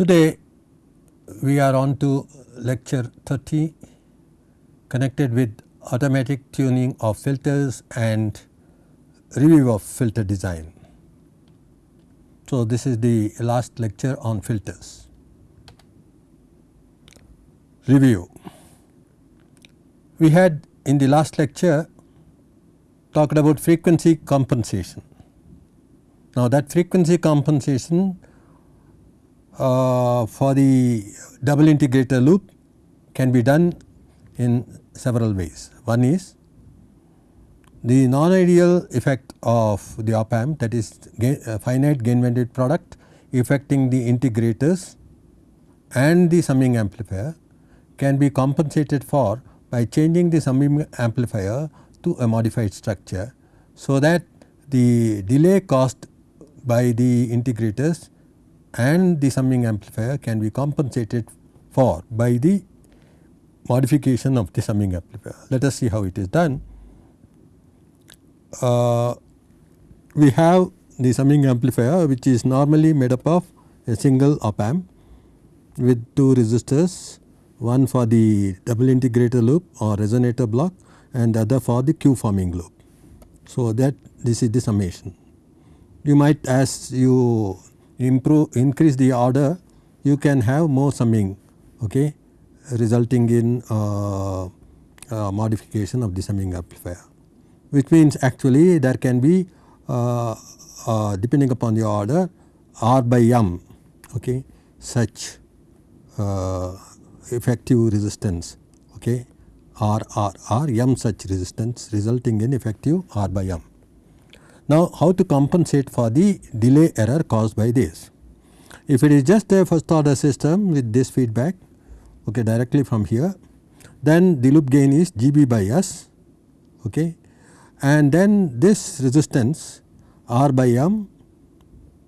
Today we are on to lecture 30 connected with automatic tuning of filters and review of filter design. So, this is the last lecture on filters. Review. We had in the last lecture talked about frequency compensation. Now, that frequency compensation uh, for the double integrator loop can be done in several ways. One is the non-ideal effect of the op amp that is gain, uh, finite gain bandwidth product affecting the integrators and the summing amplifier can be compensated for by changing the summing amplifier to a modified structure. So, that the delay caused by the integrators and the summing amplifier can be compensated for by the modification of the summing amplifier. Let us see how it is done uh, we have the summing amplifier which is normally made up of a single op amp with two resistors one for the double integrator loop or resonator block and the other for the Q forming loop. So, that this is the summation. You might as you improve increase the order you can have more summing okay, resulting in uh, uh, modification of the summing amplifier which means actually there can be uh, uh, depending upon the order R by M okay, such uh, effective resistance okay, R R R M such resistance resulting in effective R by M. Now, how to compensate for the delay error caused by this? If it is just a first order system with this feedback okay, directly from here then the loop gain is G B by S okay, and then this resistance R by M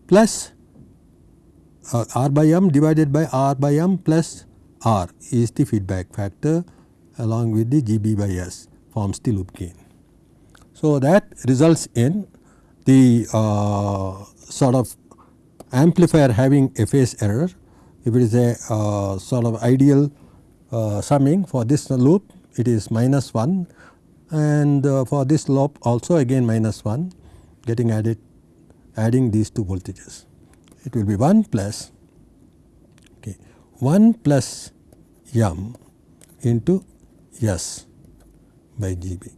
plus uh, R by M divided by R by M plus R is the feedback factor along with the GB by S forms the loop gain. So, that results in the uh, sort of amplifier having a phase error if it is a uh, sort of ideal uh, summing for this loop it is minus 1 and uh, for this loop also again minus 1 getting added adding these two voltages. It will be 1 plus okay, 1 plus m into s by Gb.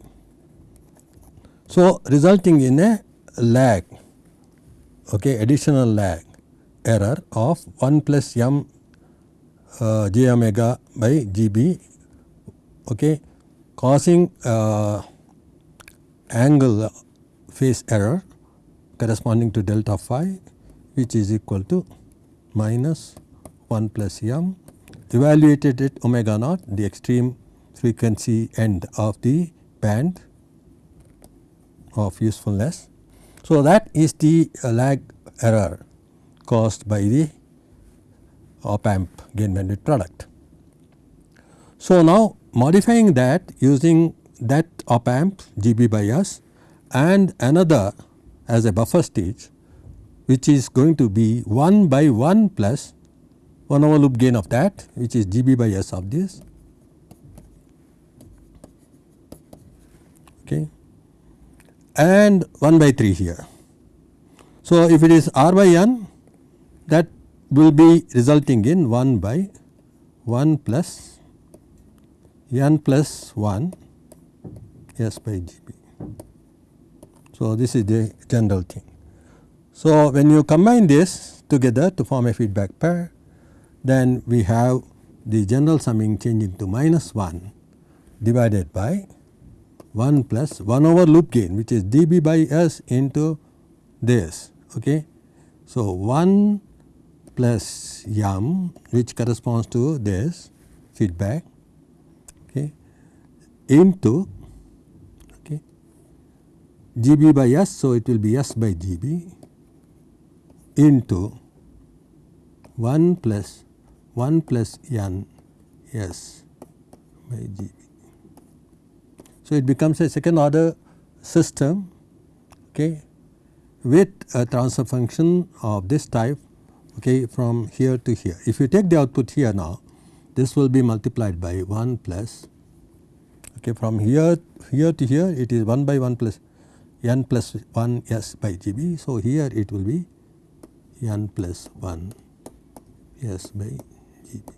So, resulting in a lag. Okay, additional lag. Error of 1 plus m uh, j omega by Gb okay, causing uh, angle phase error corresponding to delta phi which is equal to minus 1 plus m. Evaluated at omega naught the extreme frequency end of the band of usefulness. So, that is the uh, lag error caused by the op amp gain bandwidth product. So, now modifying that using that op amp GB by S and another as a buffer stage which is going to be 1 by 1 plus 1 over loop gain of that which is GB by S of this okay and 1 by 3 here. So, if it is R by N that will be resulting in 1 by 1 plus n plus 1 S by G B. So, this is the general thing. So, when you combine this together to form a feedback pair then we have the general summing changing to minus 1 divided by 1 plus 1 over loop gain which is GB by S into this. Okay. So, 1 plus m which corresponds to this feedback okay, into okay, GB by S. So, it will be S by GB into 1 plus 1 plus N S by GB. So, it becomes a second order system okay, with a transfer function of this type okay, from here to here. If you take the output here now this will be multiplied by 1 plus okay, from here here to here it is 1 by 1 plus n plus 1 s by g b. So, here it will be n plus 1 s by g b.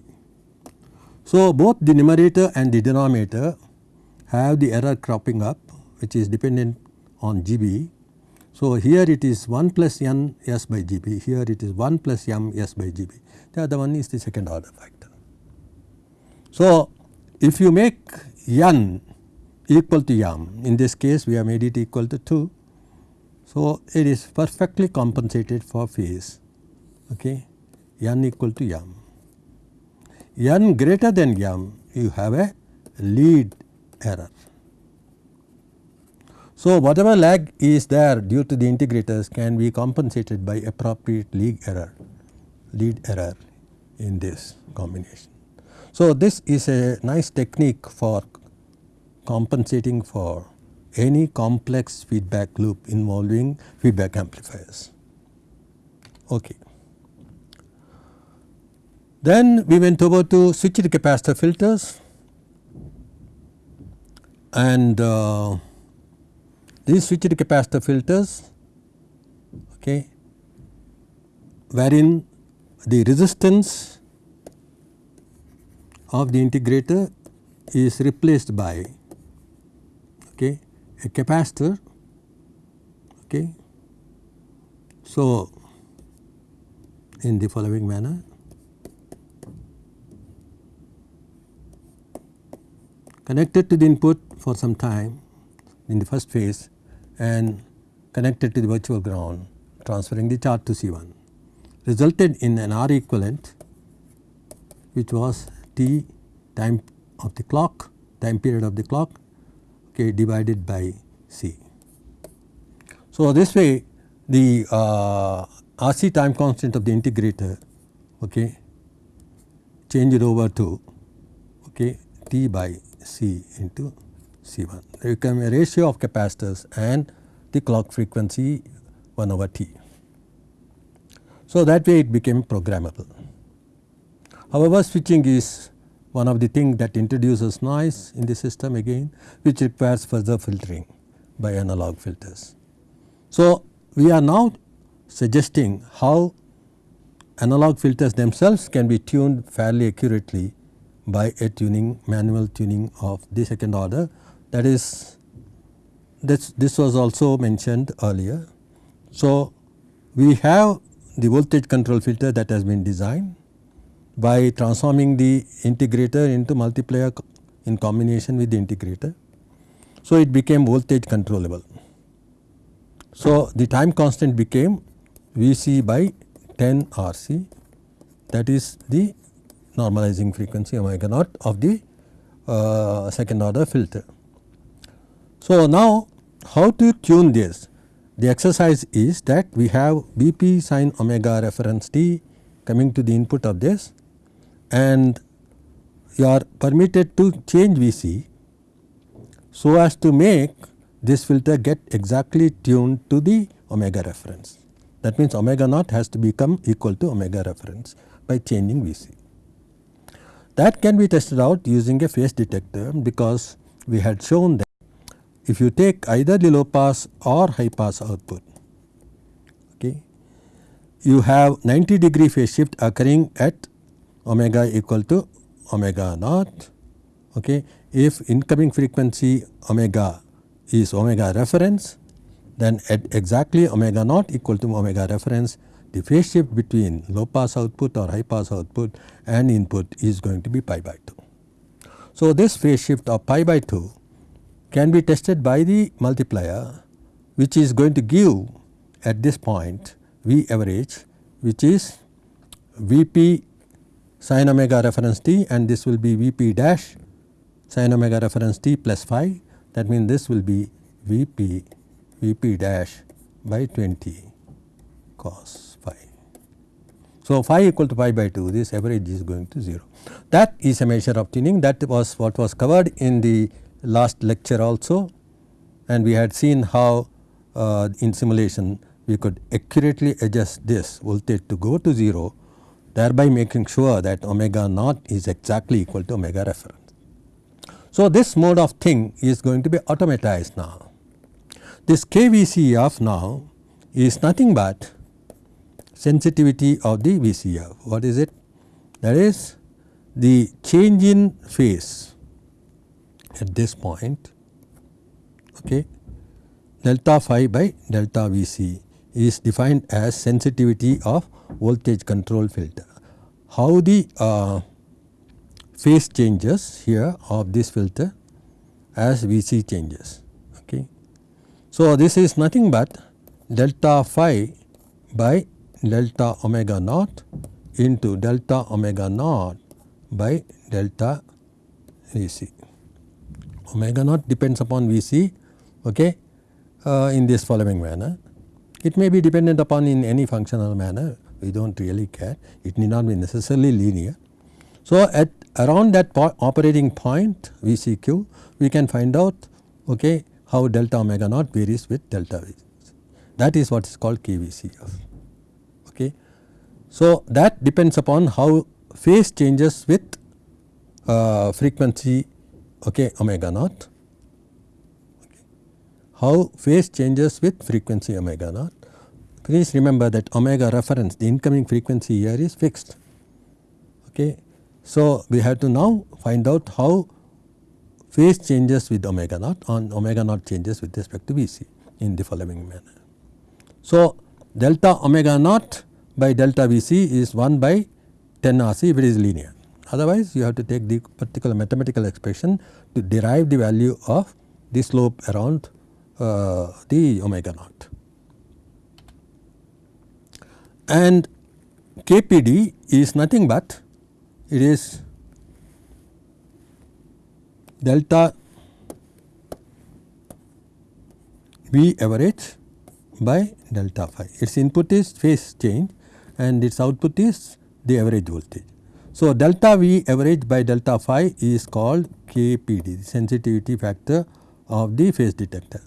So, both the numerator and the denominator have the error cropping up which is dependent on g b. So, here it is 1 plus n s by g b, here it is 1 plus m s by g b, the other one is the second order factor. So, if you make n equal to m, in this case we have made it equal to 2. So, it is perfectly compensated for phase okay, n equal to m. n greater than m you have a lead error. So, whatever lag is there due to the integrators can be compensated by appropriate lead error, lead error in this combination. So, this is a nice technique for compensating for any complex feedback loop involving feedback amplifiers. Okay. Then we went over to switched capacitor filters and uh, these switched capacitor filters okay, wherein the resistance of the integrator is replaced by okay, a capacitor. Okay. So, in the following manner connected to the input for some time in the first phase and connected to the virtual ground transferring the charge to C1 resulted in an R equivalent which was T time of the clock time period of the clock okay, divided by C. So, this way the uh, RC time constant of the integrator okay, changed over to okay, T by C into C1. There become a ratio of capacitors and the clock frequency 1 over T. So, that way it became programmable. However, switching is one of the things that introduces noise in the system again which requires further filtering by analog filters. So, we are now suggesting how analog filters themselves can be tuned fairly accurately by a tuning manual tuning of the second order that is this, this was also mentioned earlier. So, we have the voltage control filter that has been designed by transforming the integrator into multiplier in combination with the integrator. So, it became voltage controllable. So, the time constant became Vc by 10 Rc that is the normalizing frequency omega naught of the uh, second order filter. So, now how to tune this? The exercise is that we have Vp sin omega reference t coming to the input of this and you are permitted to change Vc so as to make this filter get exactly tuned to the omega reference. That means, omega naught has to become equal to omega reference by changing Vc. That can be tested out using a phase detector because we had shown that if you take either the low pass or high pass output okay, you have 90 degree phase shift occurring at omega equal to omega naught. Okay. If incoming frequency omega is omega reference then at exactly omega naught equal to omega reference the phase shift between low pass output or high pass output and input is going to be pi by 2. So, this phase shift of pi by 2 can be tested by the multiplier which is going to give at this point V average which is Vp sin omega reference t and this will be Vp dash sin omega reference t plus phi that means this will be Vp Vp dash by 20 cos phi. So, phi equal to pi by 2 this average is going to 0. That is a measure of tuning that was what was covered in the last lecture also and we had seen how uh, in simulation we could accurately adjust this voltage to go to 0 thereby making sure that omega naught is exactly equal to omega reference. So, this mode of thing is going to be automatized now. This KVCF now is nothing but sensitivity of the VCF. What is it? That is the change in phase at this point okay, delta phi by delta Vc is defined as sensitivity of voltage control filter. How the uh, phase changes here of this filter as Vc changes. Okay. So, this is nothing but delta phi by delta omega naught into delta omega naught by delta Vc. Omega naught depends upon Vc okay, uh, in this following manner. It may be dependent upon in any functional manner we do not really care it need not be necessarily linear. So, at around that po operating point Vcq we can find out okay, how delta omega naught varies with delta V. That is what is called KVCF. Okay. So, that depends upon how phase changes with uh, frequency okay, omega naught, okay. how phase changes with frequency omega naught. Please remember that omega reference the incoming frequency here is fixed. Okay. So, we have to now find out how phase changes with omega naught on omega naught changes with respect to Vc in the following manner. So, delta omega naught by delta Vc is 1 by 10 RC if it is linear. Otherwise, you have to take the particular mathematical expression to derive the value of the slope around uh, the omega naught. And KPD is nothing but it is delta V average by delta phi. Its input is phase change and its output is the average voltage. So, delta V average by delta phi is called KPD the sensitivity factor of the phase detector.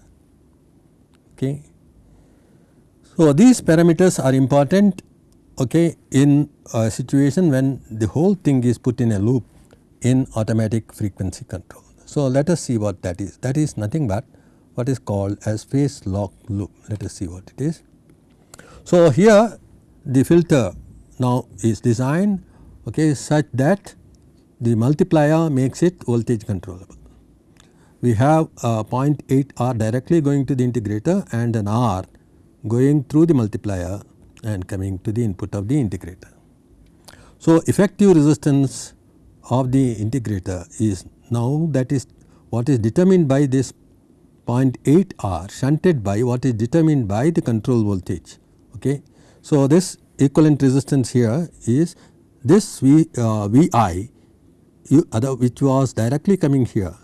Okay. So, these parameters are important okay, in a situation when the whole thing is put in a loop in automatic frequency control. So, let us see what that is that is nothing but what is called as phase lock loop let us see what it is. So, here the filter now is designed okay, such that the multiplier makes it voltage controllable. We have a 0.8 R directly going to the integrator and an R going through the multiplier and coming to the input of the integrator. So, effective resistance of the integrator is now that is what is determined by this 0.8 R shunted by what is determined by the control voltage. Okay. So, this equivalent resistance here is this V, uh, Vi you, other, which was directly coming here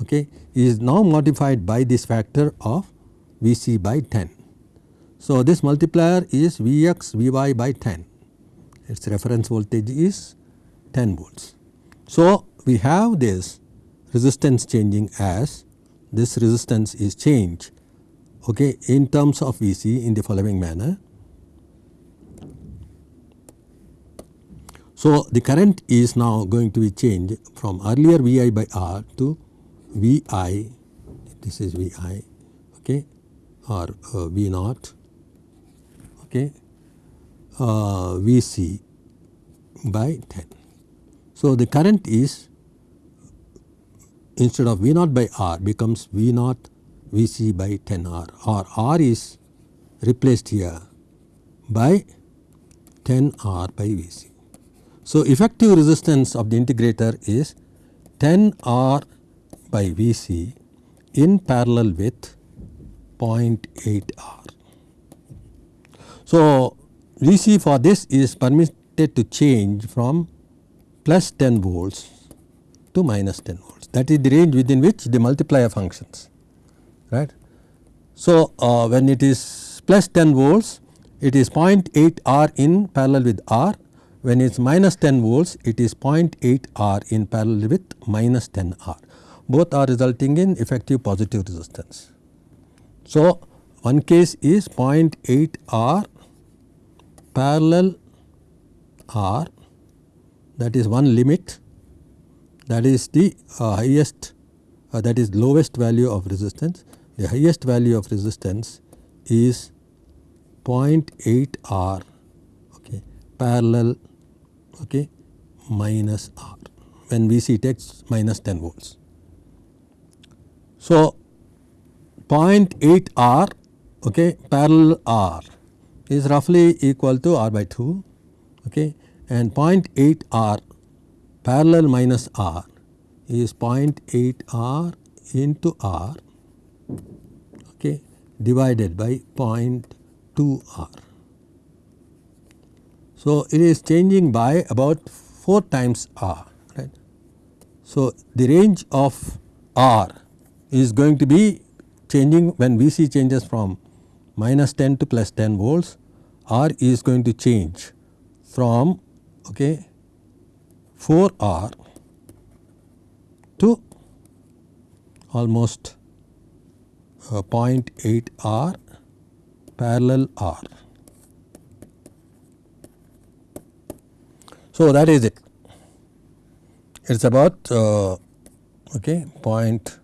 okay, is now modified by this factor of Vc by 10. So, this multiplier is Vx Vy by 10 its reference voltage is 10 volts. So, we have this resistance changing as this resistance is changed okay, in terms of Vc in the following manner. So, the current is now going to be changed from earlier Vi by R to Vi, this is Vi okay, or uh, V naught okay, uh, Vc by 10. So, the current is instead of V naught by R becomes V naught Vc by 10 R or R is replaced here by 10 R by Vc. So, effective resistance of the integrator is 10 R by Vc in parallel with 0.8 R. So, Vc for this is permitted to change from plus 10 volts to minus 10 volts that is the range within which the multiplier functions right. So, uh, when it is plus 10 volts it is 0.8 R in parallel with R when it is minus 10 volts it is 0.8 R in parallel with minus 10 R both are resulting in effective positive resistance. So, one case is 0.8 R parallel R that is one limit that is the uh, highest uh, that is lowest value of resistance. The highest value of resistance is 0.8 R okay, parallel okay, minus R. When VC takes minus 10 volts. So, 0.8 R okay, parallel R is roughly equal to R by 2 okay, and 0.8 R parallel minus R is 0.8 R into R okay, divided by 0.2 R. So, it is changing by about 4 times R right. So, the range of R is going to be changing when Vc changes from minus 10 to plus 10 volts R is going to change from okay, 4 R to almost uh, 0.8 R parallel R. So, that is it. It is about uh, okay, point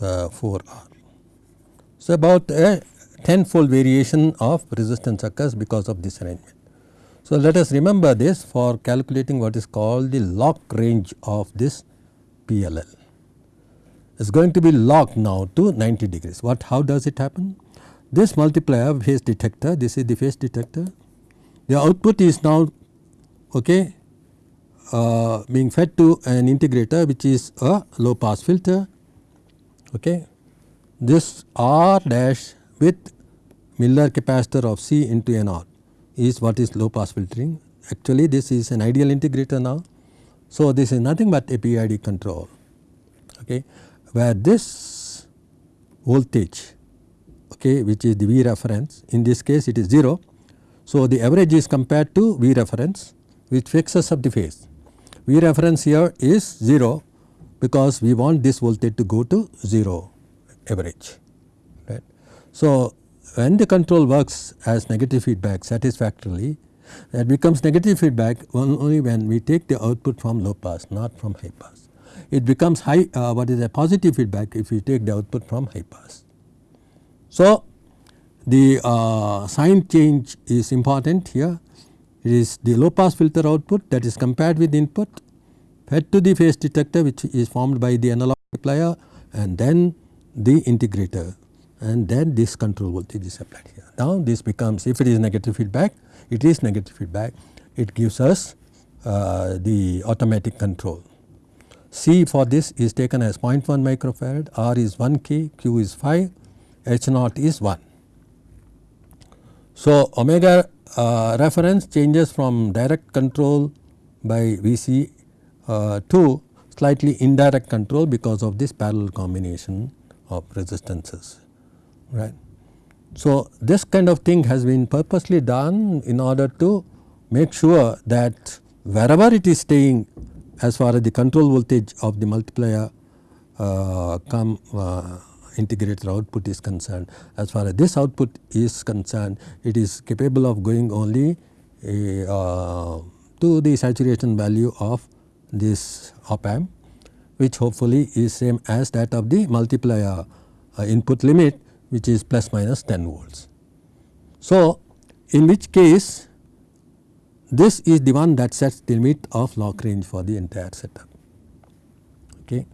uh, 4 R. So, about a tenfold variation of resistance occurs because of this arrangement. So, let us remember this for calculating what is called the lock range of this PLL. It is going to be locked now to 90 degrees. What how does it happen? This multiplier phase detector, this is the phase detector. The output is now okay, uh, being fed to an integrator which is a low pass filter. Okay. This R dash with Miller capacitor of C into N R is what is low pass filtering. Actually this is an ideal integrator now. So, this is nothing but a PID control okay, where this voltage okay, which is the V reference in this case it is 0. So, the average is compared to V reference which fixes up the phase. V reference here is 0 because we want this voltage to go to 0 average. Right. So, when the control works as negative feedback satisfactorily that becomes negative feedback only when we take the output from low pass not from high pass. It becomes high uh, what is a positive feedback if we take the output from high pass. So, the uh, sign change is important here it is the low pass filter output that is compared with input fed to the phase detector which is formed by the analog multiplier and then the integrator and then this control voltage is applied here. Now this becomes if it is negative feedback it is negative feedback it gives us uh, the automatic control. C for this is taken as 0.1 microfarad, R is 1 k, Q is 5, H naught is 1. So, omega reference changes from direct control by Vc uh, to slightly indirect control because of this parallel combination of resistances right. So, this kind of thing has been purposely done in order to make sure that wherever it is staying as far as the control voltage of the multiplier uh, come uh, integrator output is concerned. As far as this output is concerned, it is capable of going only uh, to the saturation value of this op amp which hopefully is same as that of the multiplier uh, input limit which is plus minus 10 volts. So, in which case this is the one that sets the limit of lock range for the entire setup. Okay.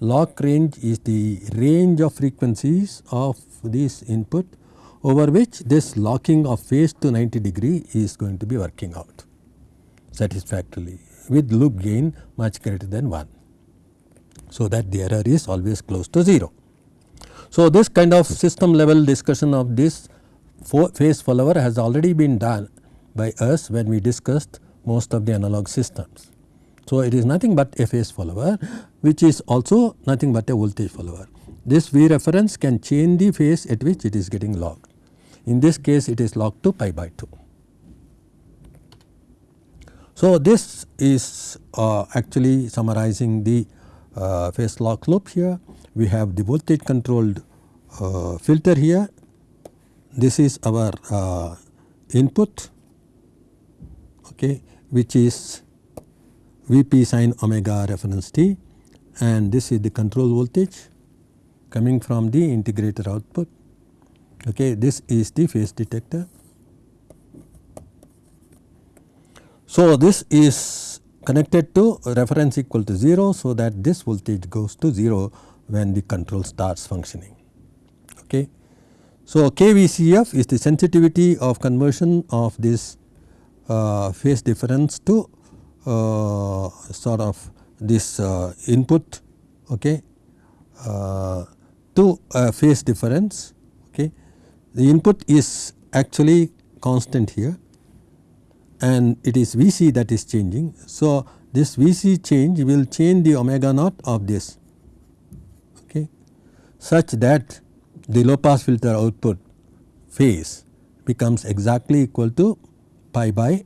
Lock range is the range of frequencies of this input over which this locking of phase to 90 degree is going to be working out satisfactorily with loop gain much greater than 1. So, that the error is always close to 0. So, this kind of system level discussion of this phase follower has already been done by us when we discussed most of the analog systems. So, it is nothing but a phase follower which is also nothing but a voltage follower. This V reference can change the phase at which it is getting locked. In this case it is locked to pi by 2. So, this is uh, actually summarizing the uh, phase lock loop here. We have the voltage controlled uh, filter here. This is our uh, input okay, which is Vp sin omega reference t and this is the control voltage coming from the integrator output. Okay, this is the phase detector. So, this is connected to reference equal to 0. So, that this voltage goes to 0 when the control starts functioning. Okay. So, KVCF is the sensitivity of conversion of this uh, phase difference to sort of this uh, input okay, uh, to a phase difference. Okay. The input is actually constant here and it is Vc that is changing. So, this Vc change will change the omega naught of this okay, such that the low pass filter output phase becomes exactly equal to pi by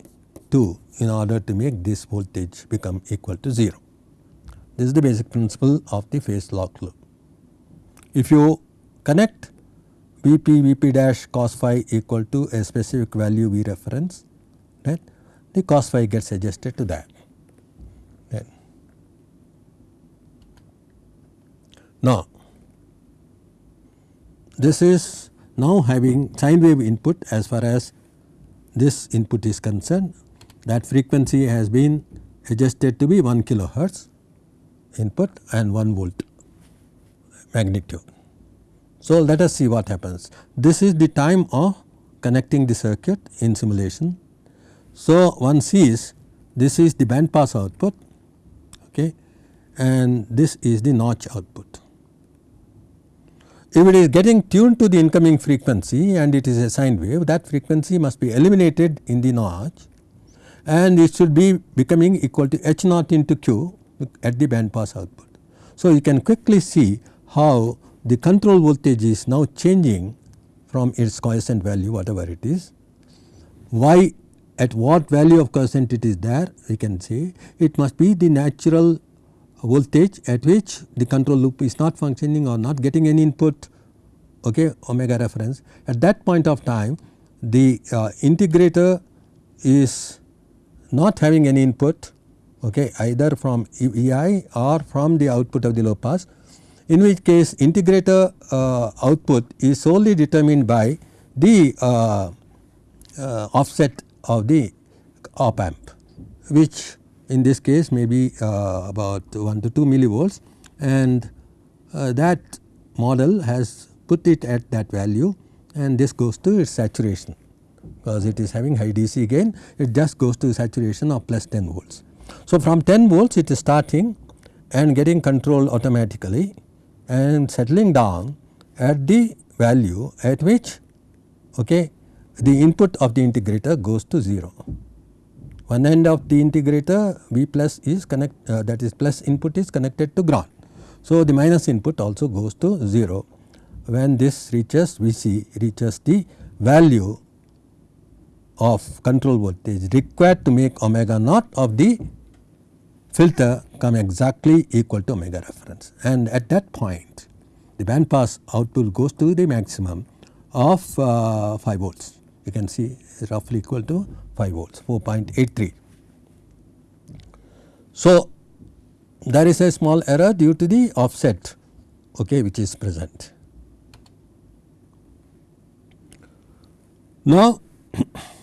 2 in order to make this voltage become equal to 0. This is the basic principle of the phase lock loop. If you connect Vp Vp dash cos phi equal to a specific value V reference right the cos phi gets adjusted to that. Now this is now having sine wave input as far as this input is concerned that frequency has been adjusted to be 1 kilohertz input and 1 volt magnitude. So, let us see what happens. This is the time of connecting the circuit in simulation. So, one sees this is the band pass output okay, and this is the notch output. If it is getting tuned to the incoming frequency and it is a sine wave that frequency must be eliminated in the notch and it should be becoming equal to h naught into q at the band pass output. So, you can quickly see how the control voltage is now changing from its quiescent value whatever it is. Why at what value of quiescent it is there we can say it must be the natural voltage at which the control loop is not functioning or not getting any input okay, omega reference. At that point of time the uh, integrator is not having any input okay, either from EI or from the output of the low pass in which case integrator uh, output is solely determined by the uh, uh, offset of the op amp which in this case may be uh, about 1 to 2 millivolts. And uh, that model has put it at that value and this goes to its saturation because it is having high DC gain it just goes to saturation of plus 10 volts. So, from 10 volts it is starting and getting control automatically and settling down at the value at which okay, the input of the integrator goes to 0. One end of the integrator V plus is connect uh, that is plus input is connected to ground. So, the minus input also goes to 0 when this reaches Vc reaches the value of control voltage required to make omega naught of the filter come exactly equal to omega reference and at that point the band pass output goes to the maximum of uh, 5 volts you can see roughly equal to 5 volts 4.83. So, there is a small error due to the offset okay, which is present. Now,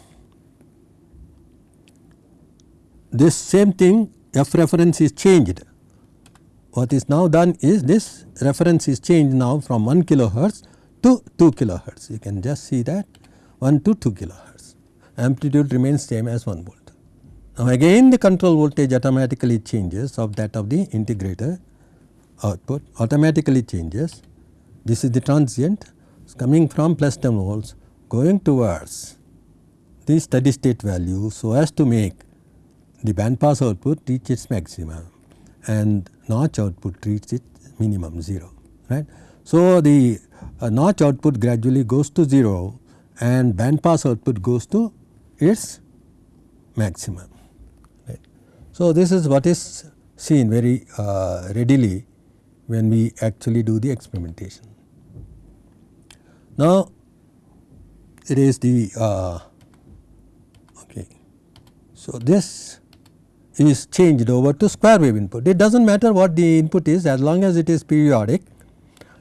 this same thing f reference is changed. What is now done is this reference is changed now from 1 kilohertz to 2 kilohertz. You can just see that 1 to 2 kilohertz. Amplitude remains same as 1 volt. Now again the control voltage automatically changes of that of the integrator output automatically changes. This is the transient coming from plus 10 volts going towards the steady state value so as to make the band pass output reaches its maximum and notch output reaches its minimum 0 right. So, the uh, notch output gradually goes to 0 and band pass output goes to its maximum right. So, this is what is seen very uh, readily when we actually do the experimentation. Now it is the uh, okay. So this is changed over to square wave input. It does not matter what the input is as long as it is periodic,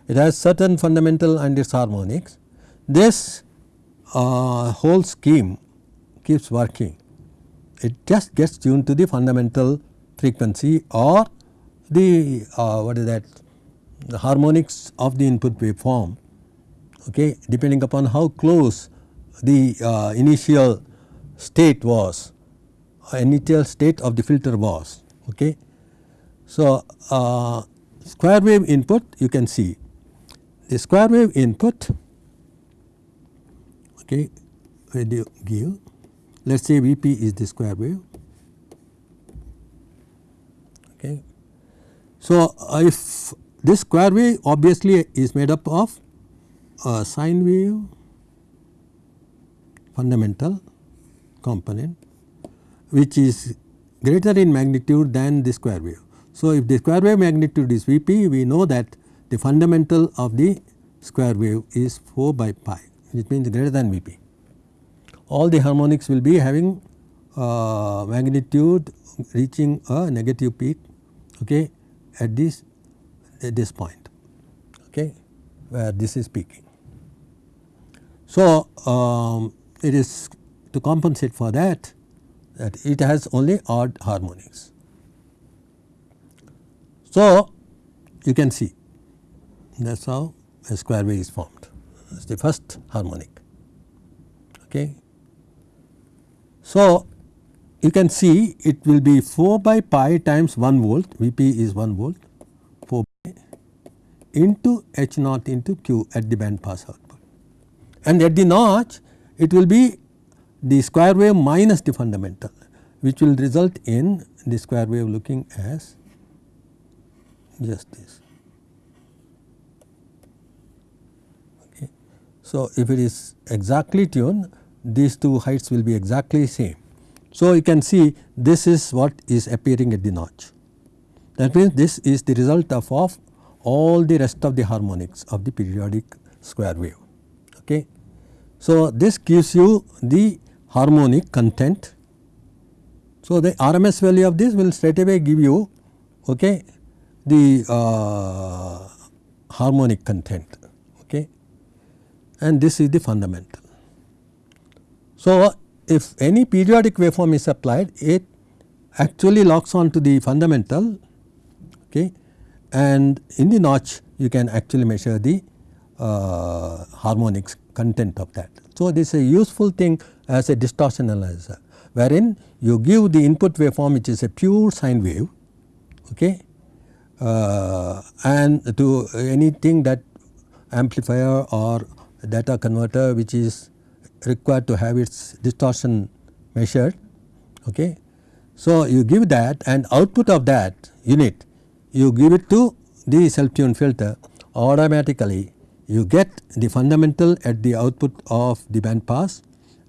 it has certain fundamental and its harmonics. This uh, whole scheme keeps working. It just gets tuned to the fundamental frequency or the uh, what is that the harmonics of the input waveform okay, depending upon how close the uh, initial state was initial state of the filter was. Okay. So, uh, square wave input you can see the square wave input okay, when you give let us say V p is the square wave. Okay. So, uh, if this square wave obviously is made up of sine wave fundamental component which is greater in magnitude than the square wave. So, if the square wave magnitude is V p we know that the fundamental of the square wave is 4 by pi which means greater than V p. All the harmonics will be having uh, magnitude reaching a negative peak okay, at this at this point okay, where this is peaking. So, um, it is to compensate for that that it has only odd harmonics. So, you can see that is how a square wave is formed is the first harmonic. Okay. So, you can see it will be 4 by pi times 1 volt V p is 1 volt 4 by into H naught into Q at the band pass output. And at the notch it will be the square wave minus the fundamental which will result in the square wave looking as just this. Okay. So, if it is exactly tuned these two heights will be exactly same. So, you can see this is what is appearing at the notch. That means, this is the result of, of all the rest of the harmonics of the periodic square wave. Okay. So, this gives you the harmonic content. So, the RMS value of this will straight away give you okay, the uh, harmonic content okay, and this is the fundamental. So, if any periodic waveform is applied it actually locks on to the fundamental okay, and in the notch you can actually measure the uh, harmonics content of that. So, this is a useful thing as a distortion analyzer wherein you give the input waveform which is a pure sine wave okay, uh, and to anything that amplifier or data converter which is required to have its distortion measured. Okay. So, you give that and output of that unit you give it to the self tuned filter automatically you get the fundamental at the output of the band pass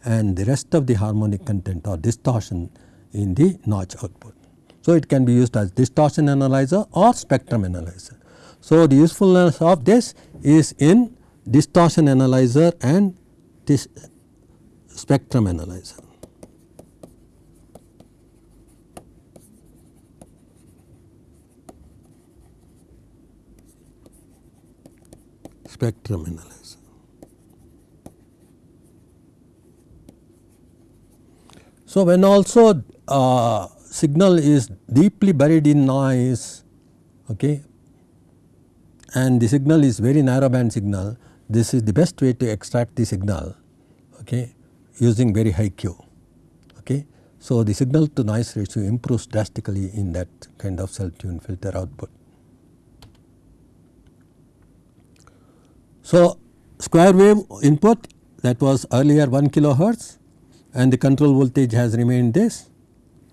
and the rest of the harmonic content or distortion in the notch output. So, it can be used as distortion analyzer or spectrum analyzer. So, the usefulness of this is in distortion analyzer and this spectrum analyzer. Spectrum analyzer. So, when also uh, signal is deeply buried in noise okay, and the signal is very narrow band signal, this is the best way to extract the signal okay, using very high Q. Okay. So, the signal to noise ratio improves drastically in that kind of self tuned filter output. So, square wave input that was earlier 1 kilohertz and the control voltage has remained this.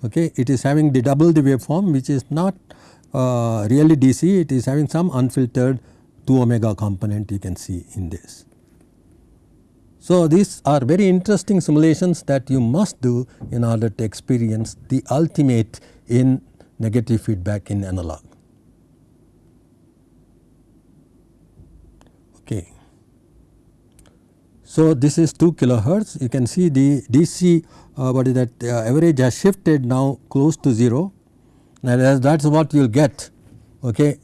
Okay. It is having the double the waveform which is not uh, really DC, it is having some unfiltered 2 omega component you can see in this. So, these are very interesting simulations that you must do in order to experience the ultimate in negative feedback in analog. Okay. So, this is 2 kilohertz you can see the DC uh, what is that uh, average has shifted now close to 0 and that is what you will get okay.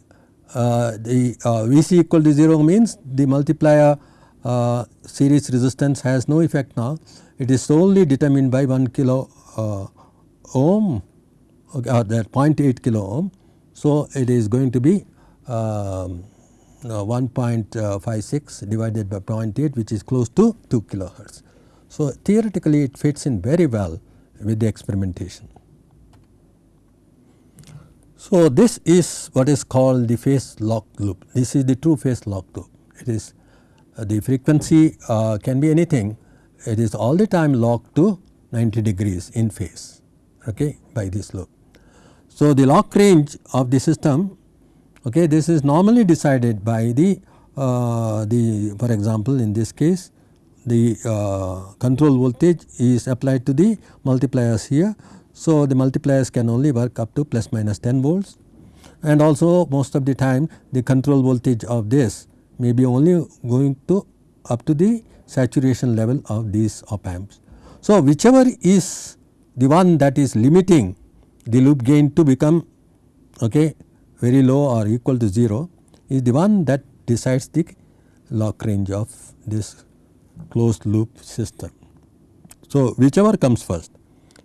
Uh, the uh, Vc equal to 0 means the multiplier uh, series resistance has no effect now it is solely determined by 1 kilo uh, ohm okay, or that 0.8 kilo ohm. So, it is going to be um, 1.56 divided by 0.8 which is close to 2 kilohertz. So, theoretically it fits in very well with the experimentation. So, this is what is called the phase lock loop. This is the true phase lock loop. It is uh, the frequency uh, can be anything. It is all the time locked to 90 degrees in phase okay, by this loop. So, the lock range of the system okay, this is normally decided by the, uh, the for example, in this case the uh, control voltage is applied to the multipliers here. So, the multipliers can only work up to plus minus 10 volts and also most of the time the control voltage of this may be only going to up to the saturation level of these op amps. So, whichever is the one that is limiting the loop gain to become okay, very low or equal to 0 is the one that decides the lock range of this closed loop system. So, whichever comes first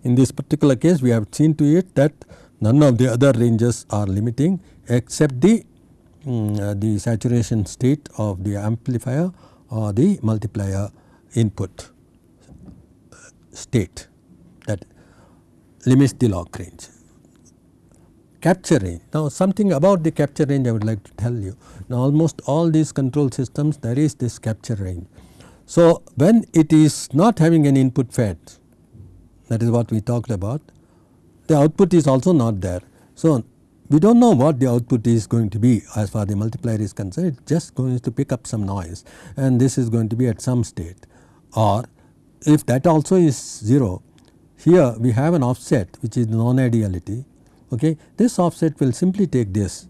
in this particular case we have seen to it that none of the other ranges are limiting except the um, uh, the saturation state of the amplifier or the multiplier input state that limits the lock range. Capture range. Now, something about the capture range I would like to tell you. Now, almost all these control systems there is this capture range. So, when it is not having an input fed that is what we talked about the output is also not there. So, we do not know what the output is going to be as far the multiplier is concerned it is just going to pick up some noise and this is going to be at some state or if that also is 0 here we have an offset which is non ideality okay. This offset will simply take this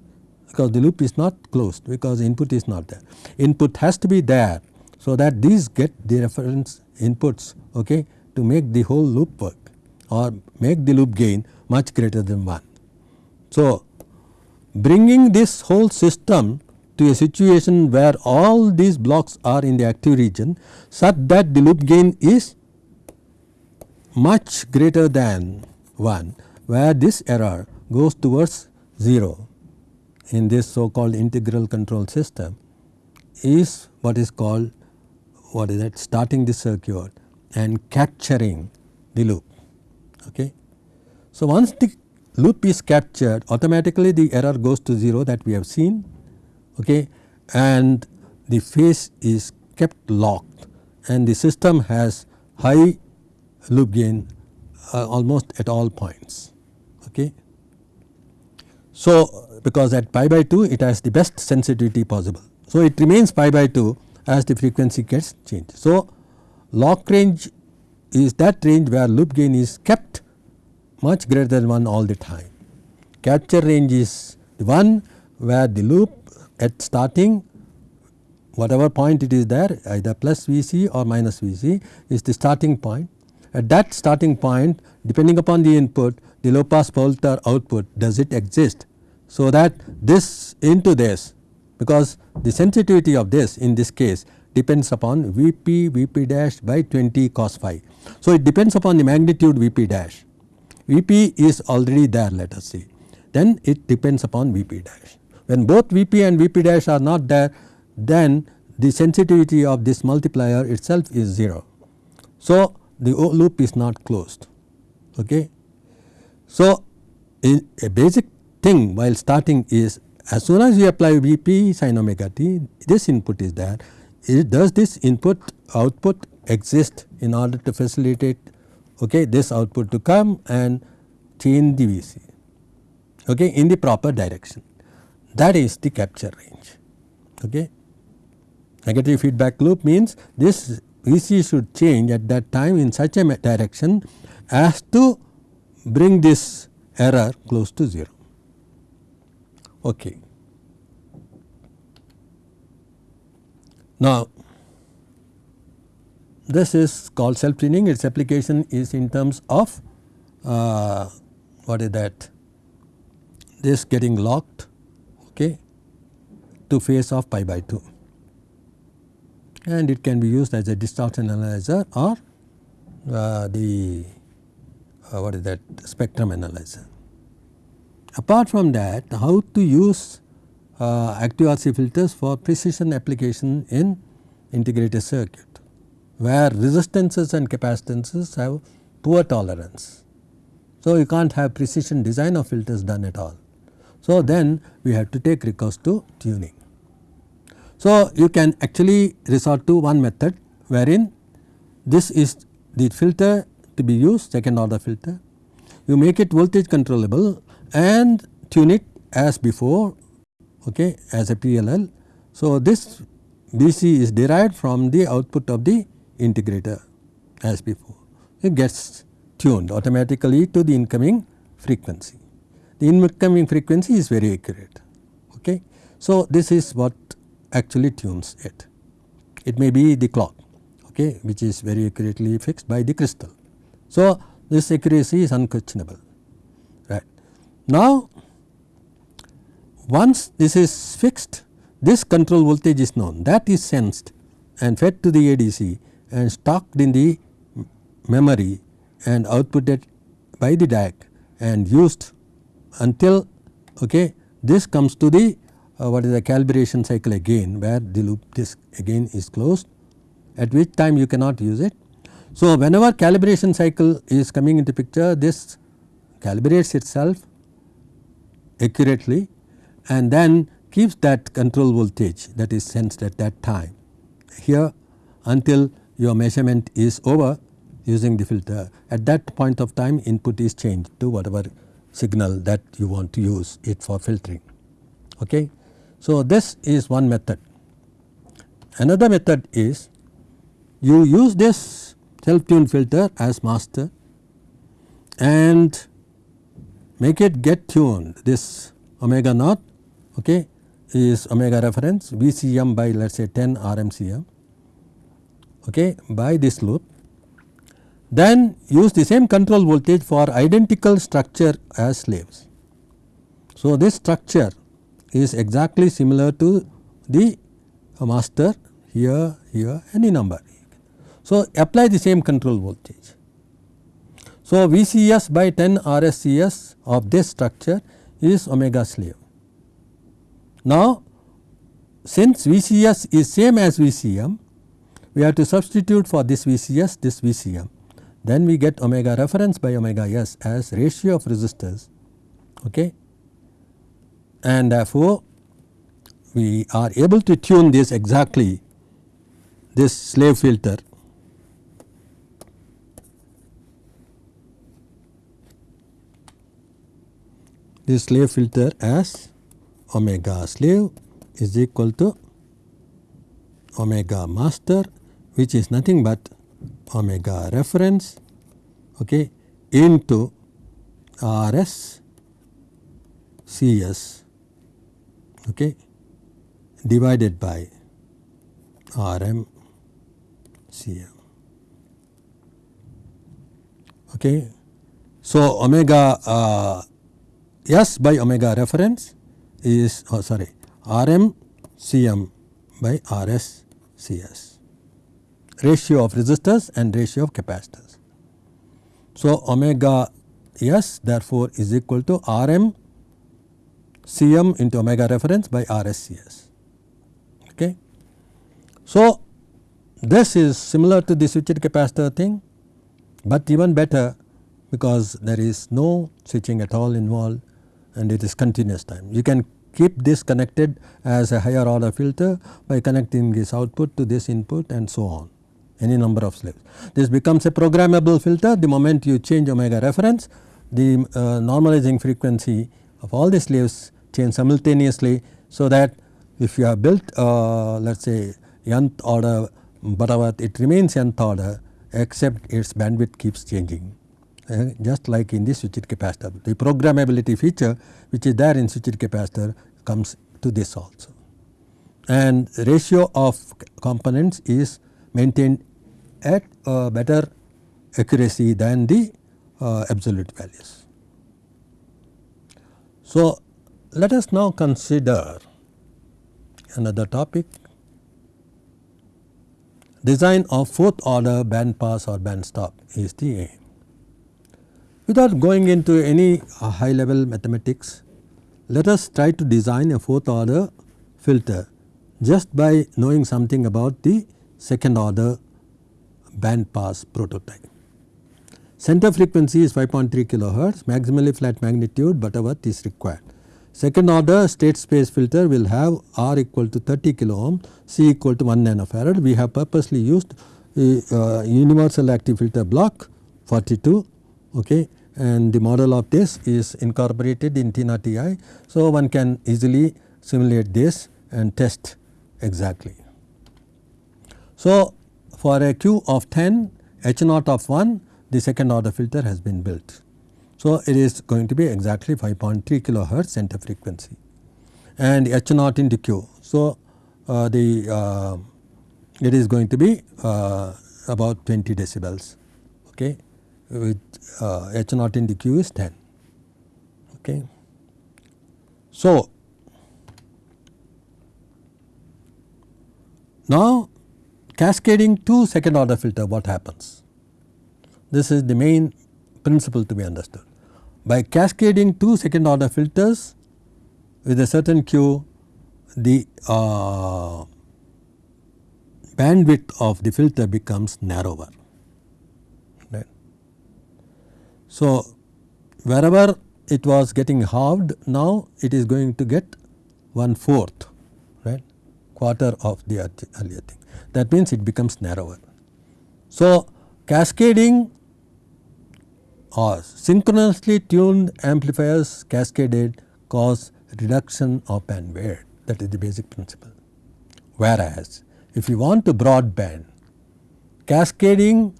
because the loop is not closed because input is not there. Input has to be there so that these get the reference inputs okay, to make the whole loop work or make the loop gain much greater than 1. So, bringing this whole system to a situation where all these blocks are in the active region such that the loop gain is much greater than 1 where this error goes towards 0 in this so called integral control system is what is called what is that starting the circuit and capturing the loop. Okay. So, once the loop is captured automatically the error goes to 0 that we have seen okay, and the phase is kept locked and the system has high loop gain uh, almost at all points. Okay. So, because at pi by 2 it has the best sensitivity possible. So, it remains pi by 2 as the frequency gets changed. So, lock range is that range where loop gain is kept much greater than 1 all the time. Capture range is the one where the loop at starting whatever point it is there either plus Vc or minus Vc is the starting point. At that starting point depending upon the input the low pass filter output does it exist. So, that this into this because the sensitivity of this in this case depends upon Vp Vp dash by 20 cos phi. So, it depends upon the magnitude Vp dash Vp is already there let us see then it depends upon Vp dash. When both Vp and Vp dash are not there then the sensitivity of this multiplier itself is 0. So, the loop is not closed. Okay. So, a basic thing while starting is as soon as you apply Vp sin omega t this input is there it does this input output exist in order to facilitate okay, this output to come and change the Vc okay, in the proper direction that is the capture range. Okay. Negative feedback loop means this Vc should change at that time in such a direction as to bring this error close to 0. Okay. Now, this is called self tuning its application is in terms of uh, what is that this getting locked okay, to phase of pi by 2 and it can be used as a distortion analyzer or uh, the uh, what is that spectrum analyzer. Apart from that how to use uh, active RC filters for precision application in integrated circuit where resistances and capacitances have poor tolerance. So, you can't have precision design of filters done at all. So, then we have to take recourse to tuning. So, you can actually resort to one method wherein this is the filter to be used second order filter. You make it voltage controllable and tune it as before okay, as a PLL. So, this Vc is derived from the output of the integrator as before. It gets tuned automatically to the incoming frequency. The incoming frequency is very accurate. Okay. So, this is what actually tunes it. It may be the clock okay, which is very accurately fixed by the crystal. So, this accuracy is unquestionable right. Now, once this is fixed this control voltage is known that is sensed and fed to the ADC and stocked in the memory and outputted by the DAC and used until okay, this comes to the uh, what is the calibration cycle again where the loop this again is closed at which time you cannot use it. So, whenever calibration cycle is coming into picture this calibrates itself accurately and then keeps that control voltage that is sensed at that time here until your measurement is over using the filter. At that point of time input is changed to whatever signal that you want to use it for filtering. Okay. So, this is one method. Another method is you use this self tuned filter as master and make it get tuned this omega naught okay, is omega reference VCM by let us say 10 RMCM okay, by this loop. Then use the same control voltage for identical structure as slaves. So, this structure is exactly similar to the master here, here any number. So, apply the same control voltage. So, VCS by 10 RSCS of this structure is omega slave. Now, since VCS is same as VCM, we have to substitute for this VCS this VCM. Then we get omega reference by omega S as ratio of resistors okay. and therefore, we are able to tune this exactly this slave filter this slave filter as omega slave is equal to omega master which is nothing but omega reference okay, into R s C s okay, divided by R m C m. Okay. So, omega uh, s by omega reference is oh sorry R m C m by R s C s ratio of resistors and ratio of capacitors. So, omega s therefore, is equal to R m C m into omega reference by R s C s. Okay. So, this is similar to the switched capacitor thing, but even better because there is no switching at all involved and it is continuous time. You can keep this connected as a higher order filter by connecting this output to this input and so on any number of slaves. This becomes a programmable filter the moment you change omega reference the uh, normalizing frequency of all the slaves change simultaneously. So, that if you have built uh, let us say nth order butterworth it remains nth order except its bandwidth keeps changing uh, just like in the switched capacitor. The programmability feature which is there in switched capacitor comes to this also and ratio of components is maintained at better accuracy than the uh, absolute values. So, let us now consider another topic design of fourth order band pass or band stop is the. Without going into any uh, high level mathematics, let us try to design a fourth order filter just by knowing something about the second order band pass prototype. Center frequency is 5.3 kilohertz, maximally flat magnitude Butterworth is required. Second order state space filter will have R equal to 30 kilo ohm, C equal to 1 nanofarad. We have purposely used uh, universal active filter block 42 okay, and the model of this is incorporated in TINA TI. So, one can easily simulate this and test exactly. So, for a Q of 10 H naught of 1 the second order filter has been built. So, it is going to be exactly 5.3 kilohertz center frequency and H naught into Q. So, uh, the uh, it is going to be uh, about 20 decibels okay, with uh, H naught into Q is 10. Okay. So, now cascading to second order filter what happens? This is the main principle to be understood. By cascading two second order filters with a certain Q, the uh, bandwidth of the filter becomes narrower. Right. So, wherever it was getting halved now it is going to get one fourth right quarter of the earlier thing that means it becomes narrower. So, cascading or synchronously tuned amplifiers cascaded cause reduction of bandwidth that is the basic principle. Whereas, if you want to broadband cascading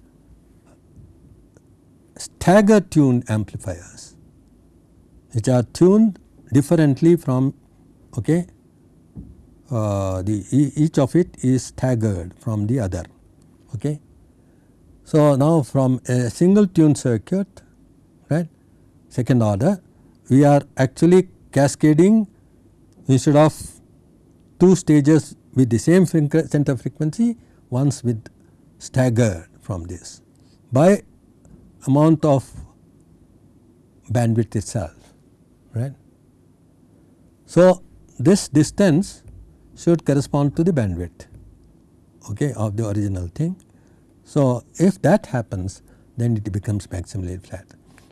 stagger tuned amplifiers which are tuned differently from okay, uh, the each of it is staggered from the other. Okay. So, now from a single tune circuit right second order we are actually cascading instead of two stages with the same center frequency once with staggered from this by amount of bandwidth itself right. So, this distance should correspond to the bandwidth okay, of the original thing so, if that happens then it becomes maximally flat.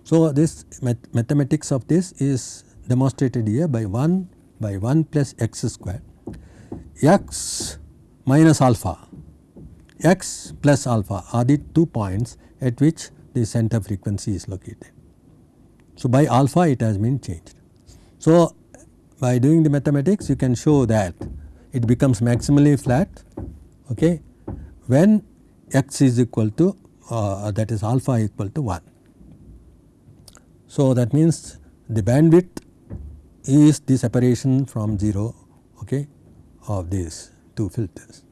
So, this math mathematics of this is demonstrated here by 1 by 1 plus x square x minus alpha x plus alpha are the two points at which the center frequency is located. So, by alpha it has been changed. So, by doing the mathematics you can show that it becomes maximally flat okay, when x is equal to uh, that is alpha equal to 1. So, that means the bandwidth is the separation from 0 okay, of these two filters.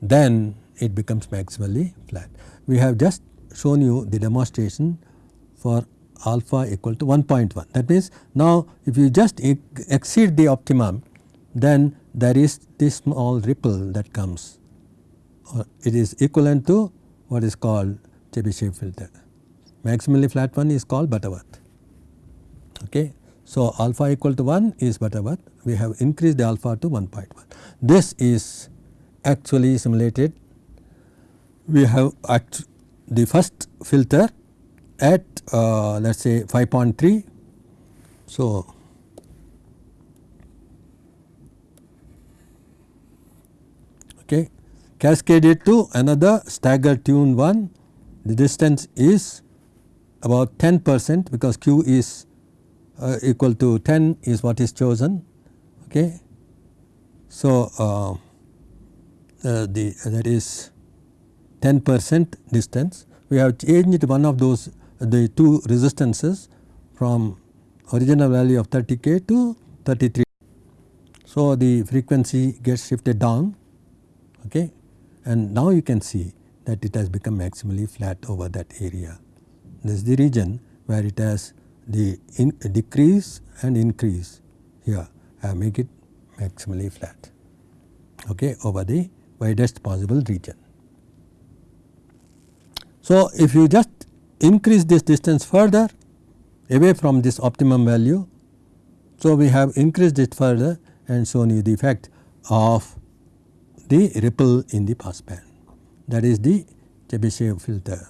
Then it becomes maximally flat. We have just shown you the demonstration for alpha equal to 1.1. That means, now if you just exceed the optimum then there is this small ripple that comes it is equivalent to what is called Chebyshev filter. Maximally flat one is called Butterworth. Okay. So, alpha equal to 1 is Butterworth, we have increased the alpha to 1.1. This is actually simulated, we have at the first filter at uh, let us say 5.3. So, okay, cascaded to another stagger tuned one the distance is about 10 percent because q is uh, equal to 10 is what is chosen. Okay. So, uh, uh, the that is 10 percent distance we have changed one of those the two resistances from original value of 30 k to 33. So, the frequency gets shifted down okay and now you can see that it has become maximally flat over that area. This is the region where it has the decrease and increase here I make it maximally flat okay, over the widest possible region. So, if you just increase this distance further away from this optimum value. So, we have increased it further and shown you the effect of the ripple in the passband that is the Chebyshev filter.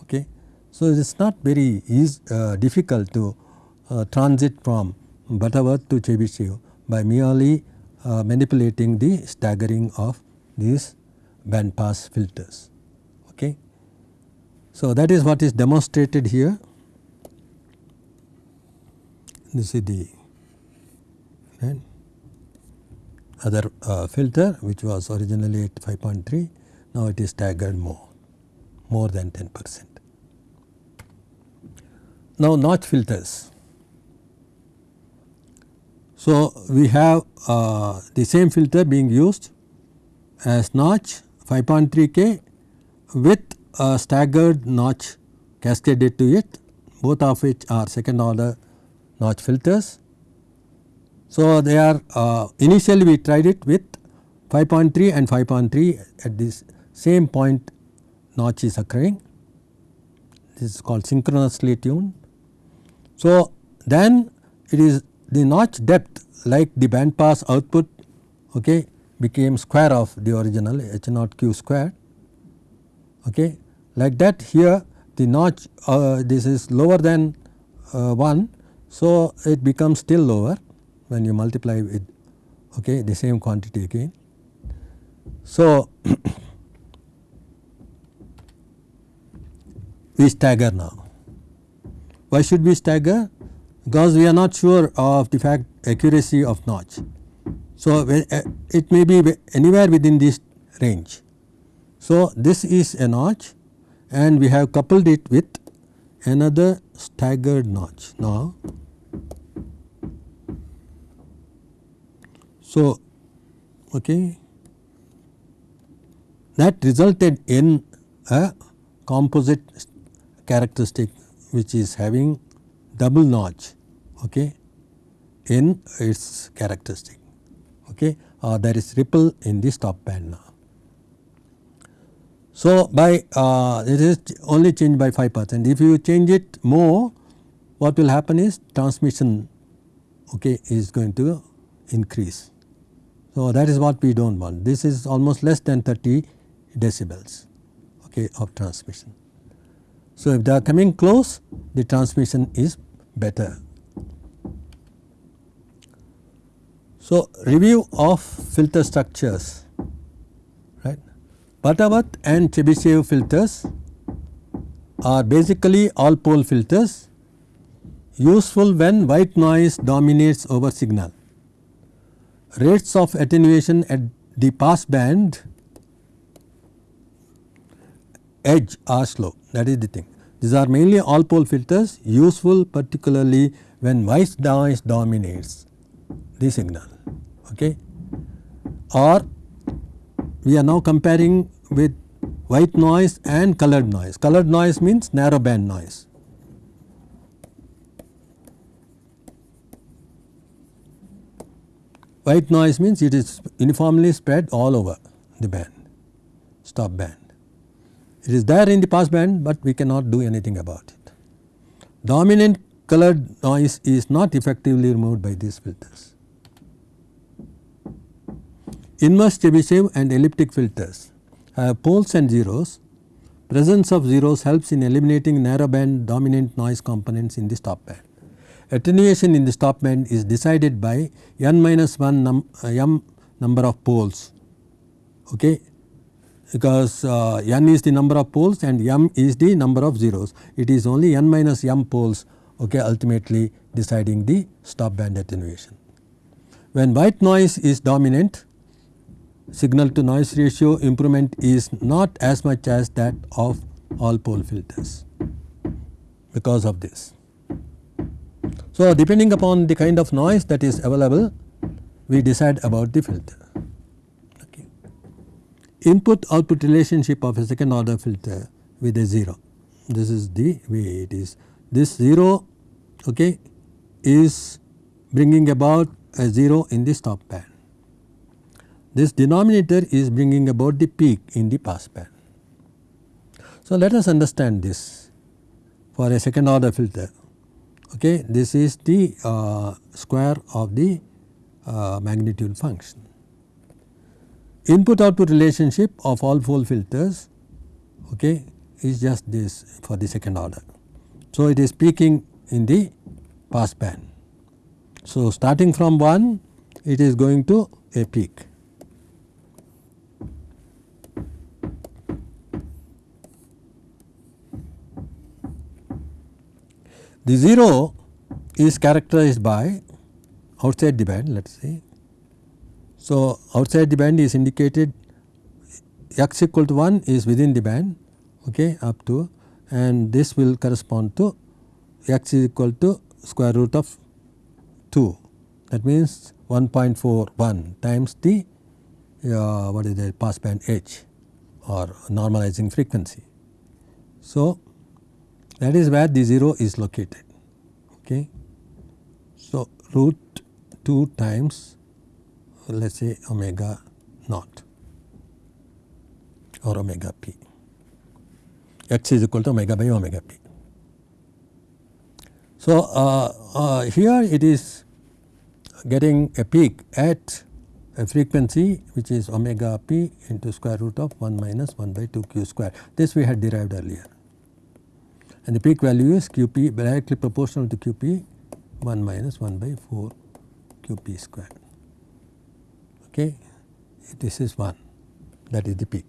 Okay. So, it is not very easy, uh, difficult to uh, transit from Butterworth to Chebyshev by merely uh, manipulating the staggering of these band pass filters. So, that is what is demonstrated here. This is the right, other uh, filter which was originally at 5.3 now it is staggered more more than 10 percent. Now, notch filters. So, we have uh, the same filter being used as notch 5.3 K with a staggered notch cascaded to it both of which are second order notch filters. So, they are uh, initially we tried it with 5.3 and 5.3 at this same point notch is occurring this is called synchronously tuned. So, then it is the notch depth like the band pass output okay, became square of the original h naught q square okay. Like that here the notch uh, this is lower than uh, 1. So, it becomes still lower when you multiply with okay, the same quantity again. So, we stagger now. Why should we stagger? because we are not sure of the fact accuracy of notch. So, uh, it may be anywhere within this range. So, this is a notch and we have coupled it with another staggered notch. Now, so okay, that resulted in a composite characteristic which is having double notch okay, in its characteristic okay, uh, there is ripple in the stop band now. So, by uh, it is only changed by 5 percent if you change it more what will happen is transmission okay, is going to increase. So, that is what we do not want this is almost less than 30 decibels okay, of transmission. So, if they are coming close the transmission is better So, review of filter structures. Butterworth and Chebyshev filters are basically all pole filters useful when white noise dominates over signal. Rates of attenuation at the pass band edge are slow that is the thing. These are mainly all pole filters useful particularly when white noise dominates the signal okay or we are now comparing with white noise and colored noise. Colored noise means narrow band noise. White noise means it is uniformly spread all over the band, stop band. It is there in the pass band, but we cannot do anything about it. Dominant colored noise is not effectively removed by these filters. Inverse Chebyshev and elliptic filters have poles and zeros. Presence of zeros helps in eliminating narrow band dominant noise components in the stop band. Attenuation in the stop band is decided by n minus 1 num, uh, m number of poles okay, because uh, n is the number of poles and m is the number of zeros. It is only n minus m poles okay, ultimately deciding the stop band attenuation. When white noise is dominant signal to noise ratio improvement is not as much as that of all pole filters because of this. So, depending upon the kind of noise that is available we decide about the filter. Okay. input output relationship of a second order filter with a 0. This is the way it is. This 0 okay, is bringing about a 0 in the stop band. This denominator is bringing about the peak in the pass band. So, let us understand this for a second order filter. Okay. This is the uh, square of the uh, magnitude function. Input output relationship of all four filters okay, is just this for the second order. So, it is peaking in the pass band. So, starting from 1 it is going to a peak. The 0 is characterized by outside the band let us say. So, outside the band is indicated x equal to 1 is within the band okay, up to and this will correspond to x is equal to square root of 2 that means 1.41 times the uh, what is the pass band h or normalizing frequency. So, that is where the 0 is located. Okay. So, root 2 times let us say omega naught or omega p x is equal to omega by omega p. So, uh, uh, here it is getting a peak at a frequency which is omega p into square root of 1 minus 1 by 2 q square. This we had derived earlier and the peak value is q p directly proportional to q p 1 minus 1 by 4 q p square. Okay. This is 1 that is the peak.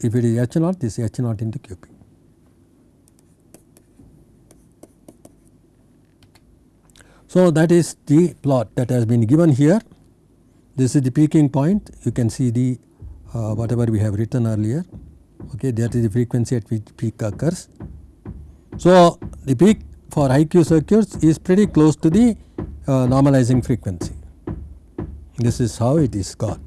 If it is h naught this is h naught into q p. So, that is the plot that has been given here. This is the peaking point you can see the uh, whatever we have written earlier okay that is the frequency at which peak occurs so, the peak for high Q circuits is pretty close to the uh, normalizing frequency. This is how it is got.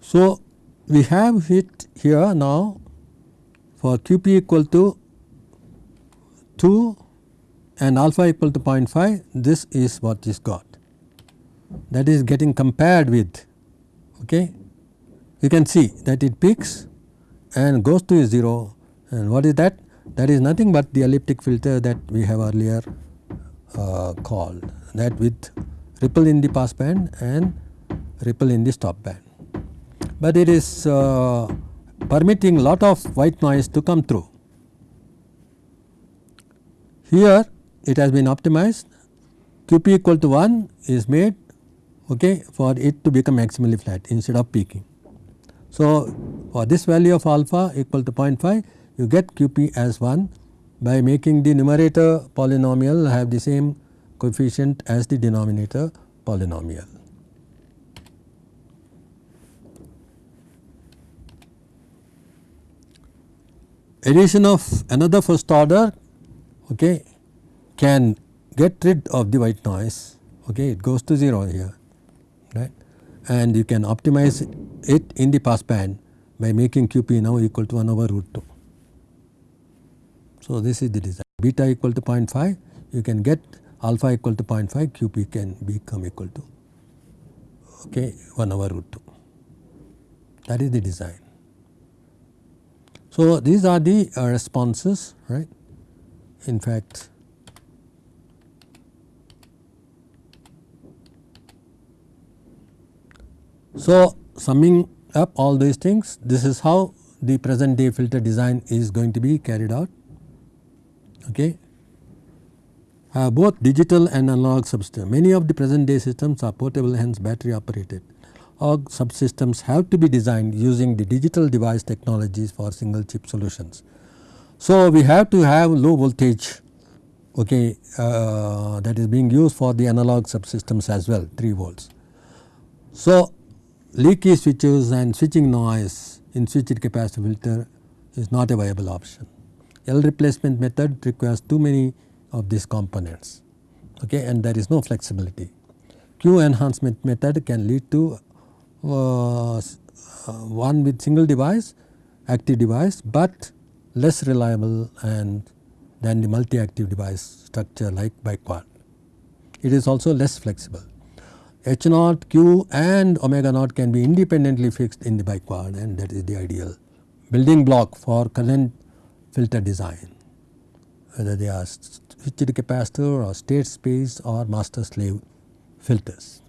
So, we have it here now for QP equal to 2 and alpha equal to 0.5 this is what is got that is getting compared with okay you can see that it peaks and goes to 0 and what is that? That is nothing but the elliptic filter that we have earlier uh, called that with ripple in the pass band and ripple in the stop band. But it is uh, permitting lot of white noise to come through. Here it has been optimized QP equal to 1 is made okay, for it to become maximally flat instead of peaking. So, for this value of alpha equal to 0.5 you get QP as 1 by making the numerator polynomial have the same coefficient as the denominator polynomial. Addition of another first order okay, can get rid of the white noise okay, it goes to 0 here and you can optimize it in the pass band by making QP now equal to 1 over root 2. So, this is the design. Beta equal to 0.5 you can get alpha equal to 0.5 QP can become equal to okay, 1 over root 2 that is the design. So, these are the uh, responses right? In fact So, summing up all these things this is how the present day filter design is going to be carried out. Okay. Uh, both digital and analog subsystems. Many of the present day systems are portable hence battery operated. All subsystems have to be designed using the digital device technologies for single chip solutions. So, we have to have low voltage okay, uh, that is being used for the analog subsystems as well 3 volts. So, leaky switches and switching noise in switched capacitor filter is not a viable option. L replacement method requires too many of these components okay, and there is no flexibility. Q enhancement method can lead to uh, one with single device active device, but less reliable and than the multi active device structure like biquad. It is also less flexible. H naught, Q and omega naught can be independently fixed in the biquad and that is the ideal building block for current filter design whether they are switched capacitor or state space or master slave filters.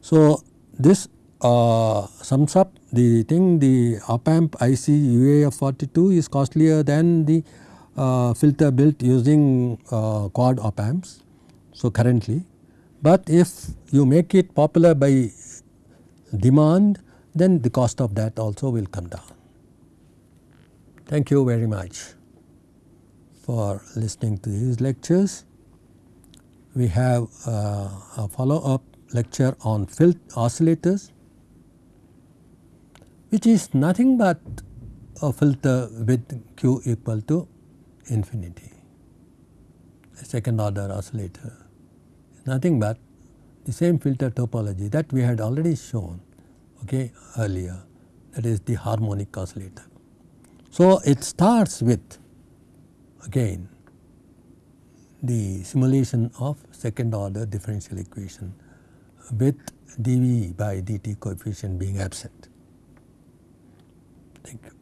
So, this uh, sums up the thing the op amp IC UAF 42 is costlier than the uh, filter built using uh, quad op amps. So, currently, but if you make it popular by demand then the cost of that also will come down. Thank you very much for listening to these lectures. We have uh, a follow up lecture on filter oscillators which is nothing but a filter with Q equal to infinity, a second order oscillator nothing but the same filter topology that we had already shown okay, earlier that is the harmonic oscillator. So, it starts with again the simulation of second order differential equation with dV by dt coefficient being absent. Thank you.